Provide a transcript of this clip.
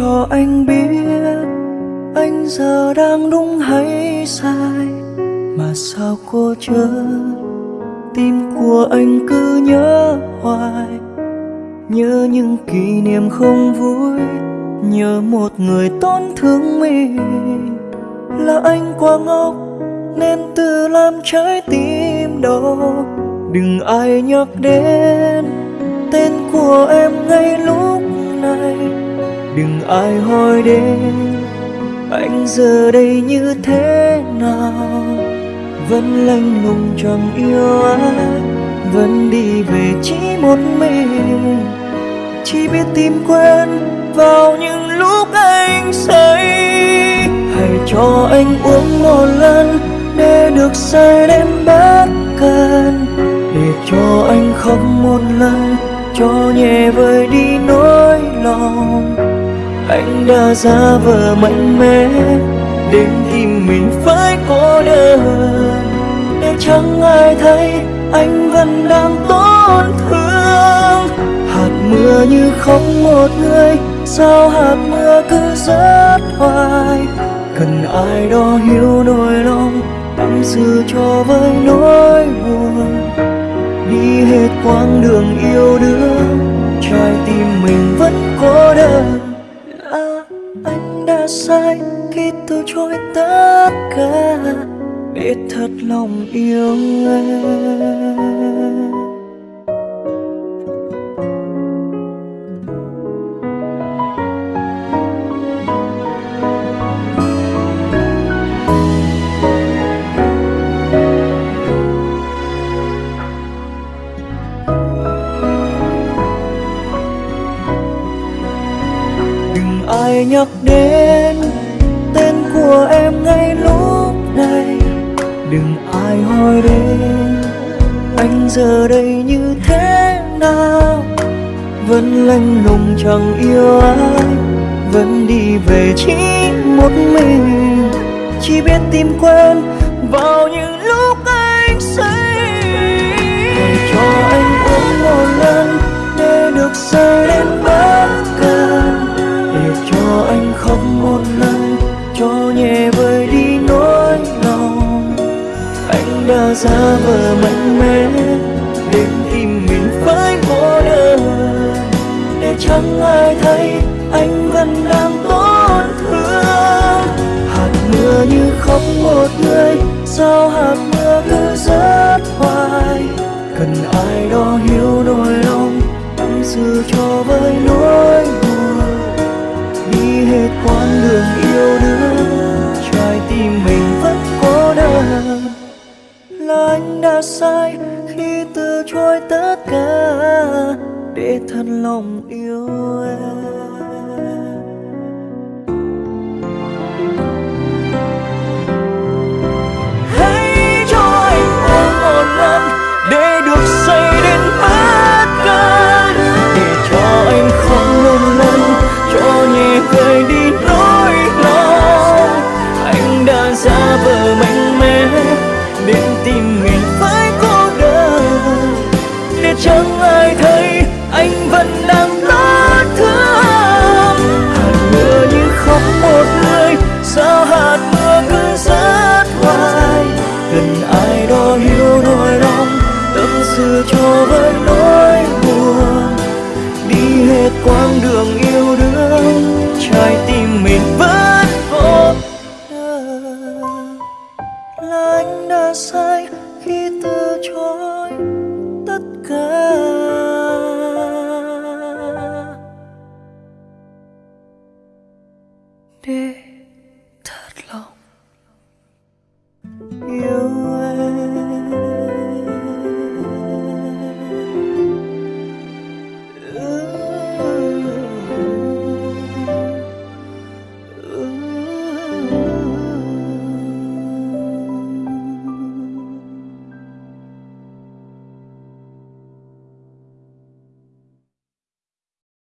cho anh biết anh giờ đang đúng hay sai, mà sao cô chớ tim của anh cứ nhớ hoài? Nhớ những kỷ niệm không vui, nhớ một người tổn thương mình. Là anh quá ngốc, nên tự làm trái tim đau đừng ai nhắc đến tên của em ngay lúc này đừng ai hỏi đến, anh giờ đây như thế nào? Vẫn lanh lùng chẳng yêu ai, vẫn đi về chỉ một mình. Chỉ biết tìm quên vào những lúc anh say. Hãy cho anh uống một lần để được say đến bất cạn. Để cho anh khóc một lần, cho nhẹ vơi đi nỗi lòng anh đã ra vờ mạnh mẽ đến khi mình phải cô đơn. Để chẳng ai thấy anh vẫn đang tổn thương. Hạt mưa như khóc một người, sao hạt mưa cứ rớt hoài? Cần ai đó hiểu nỗi lòng tâm sự cho với nỗi buồn? Đi hết quãng đường yêu đương, trái tim mình vẫn cô đơn đã sai khi từ chối tất cả để thật lòng yêu em. Ai nhắc đến tên của em ngay lúc này? Đừng ai hỏi đến anh giờ đây như thế nào? Vẫn lạnh lùng chẳng yêu ai, vẫn đi về chỉ một mình. Chỉ biết tìm quên vào những lúc anh xa vờ mạnh mẽ đến tìm mình phải cô đơn để chẳng ai thấy, anh vẫn đang tốt thương hạt mưa như khóc một người, sao hạt mưa cứ rớt hoài? Cần ai đó hiểu nỗi lòng, tâm sự cho với nỗi buồn. Đi hết quãng đường yêu đương trái tim mình là anh đã sai khi từ chối tất cả để thật lòng yêu em. Tim mình phải cô đơn. Để chẳng ai là anh đã sai khi từ chối tất cả. Để thật lòng